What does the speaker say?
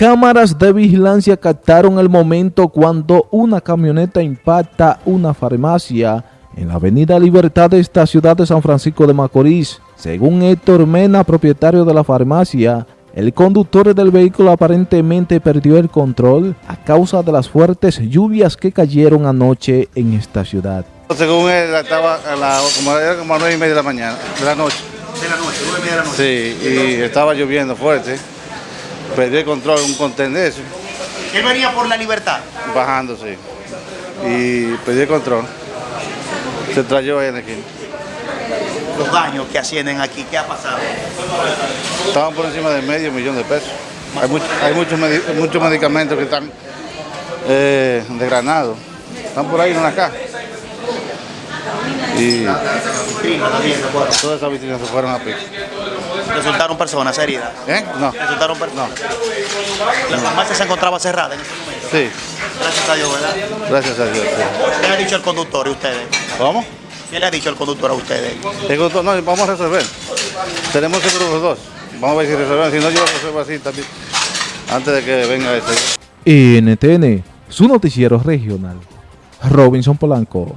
Cámaras de vigilancia captaron el momento cuando una camioneta impacta una farmacia en la avenida Libertad de esta ciudad de San Francisco de Macorís. Según Héctor Mena, propietario de la farmacia, el conductor del vehículo aparentemente perdió el control a causa de las fuertes lluvias que cayeron anoche en esta ciudad. Según él, estaba a la, como, era como a nueve y media de la mañana, de la noche. De la noche, nueve y media de la noche. Sí, y estaba lloviendo fuerte. Perdí el control, un contén de eso, Él venía por la libertad. bajando, sí. Y perdí el control. Se trayó ahí en la esquina. Los daños que ascienden aquí, ¿qué ha pasado? Estaban por encima de medio millón de pesos. Hay, much- hay muchos, medi- muchos medicamentos que están eh, desgranados. Están por ahí en una caja. Y todas esas vitrinas se fueron a pico. Resultaron personas heridas. ¿Eh? No. Resultaron personas. La farmacia se encontraba cerrada en ese momento. Sí, Gracias a Dios, ¿verdad? gracias a Dios. sí. ¿Qué le ha dicho el conductor y ustedes? ¿Cómo? ¿Qué le ha dicho el conductor a ustedes? El conductor- no, vamos a resolver. Tenemos seguro los dos. Vamos a ver si resolvemos. Si no, yo lo resuelvo así también. Antes de que venga este. NTN, su noticiero regional. Robinson Polanco.